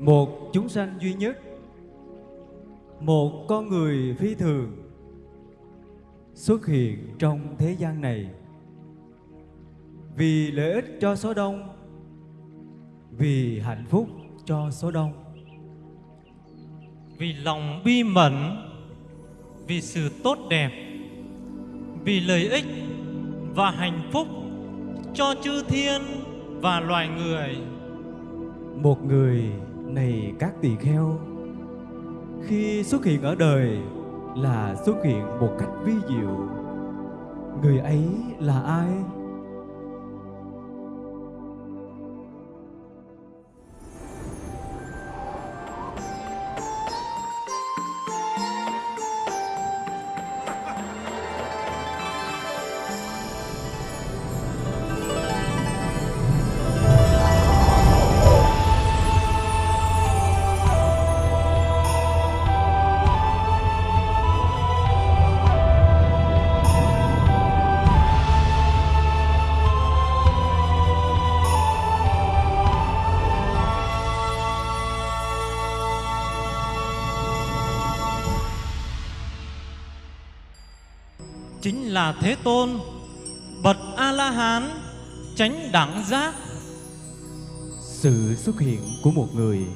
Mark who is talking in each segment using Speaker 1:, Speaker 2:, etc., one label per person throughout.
Speaker 1: một chúng sanh duy nhất. Một con người phi thường xuất hiện trong thế gian này. Vì lợi ích cho số đông vì hạnh phúc cho số đông.
Speaker 2: Vì lòng bi mẫn vì sự tốt đẹp vì lợi ích và hạnh phúc cho chư thiên và loài người.
Speaker 1: Một người này các tỳ kheo. Khi xuất hiện ở đời là xuất hiện một cách vi diệu. Người ấy là ai?
Speaker 2: Chính là Thế Tôn, bậc A-la-hán, chánh đẳng giác.
Speaker 1: sự xuất hiện của một người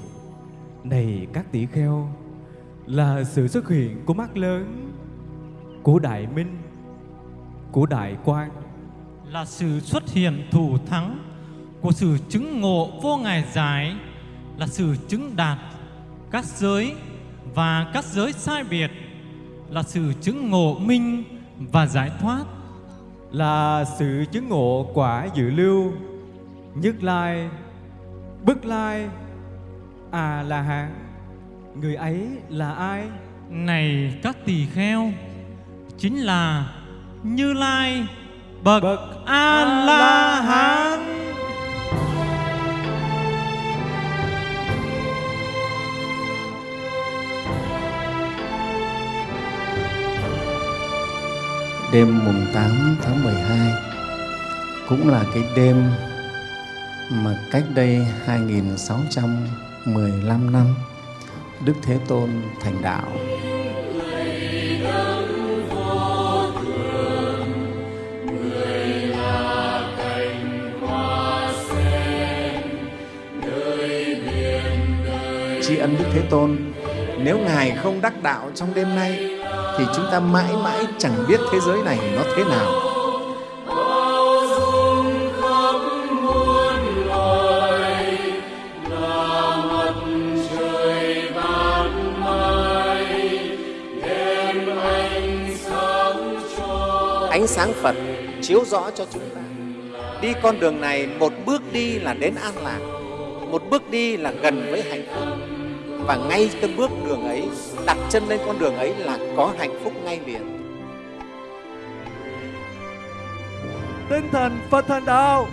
Speaker 1: này các tỷ kheo là sự xuất hiện của mắt lớn của đại minh của đại quang
Speaker 2: là sự xuất hiện thủ thắng của sự chứng ngộ vô ngại giải, là sự chứng đạt các giới và các giới sai biệt, là sự chứng ngộ minh và giải thoát,
Speaker 1: là sự chứng ngộ quả dự lưu. Nhất lai bất lai a la hán người ấy là ai?
Speaker 2: Này các tỳ kheo chính là Như Lai bậc,
Speaker 1: Bậc
Speaker 2: A La Hán.
Speaker 3: Đêm mùng 8 tháng 12 cũng là cái đêm mà cách đây 2615 năm Đức Thế Tôn thành đạo. Tri ân Đức Thế Tôn, nếu Ngài không đắc đạo trong đêm nay thì chúng ta mãi mãi chẳng biết thế giới này nó thế nào. Ánh sáng Phật chiếu rõ cho chúng ta. Đi con đường này một bước đi là đến an lạc, một bước đi là gần với hạnh phúc. Và ngay cái bước đường ấy, đặt chân lên con đường ấy là có hạnh phúc ngay liền.
Speaker 1: tinh thần phật thành đạo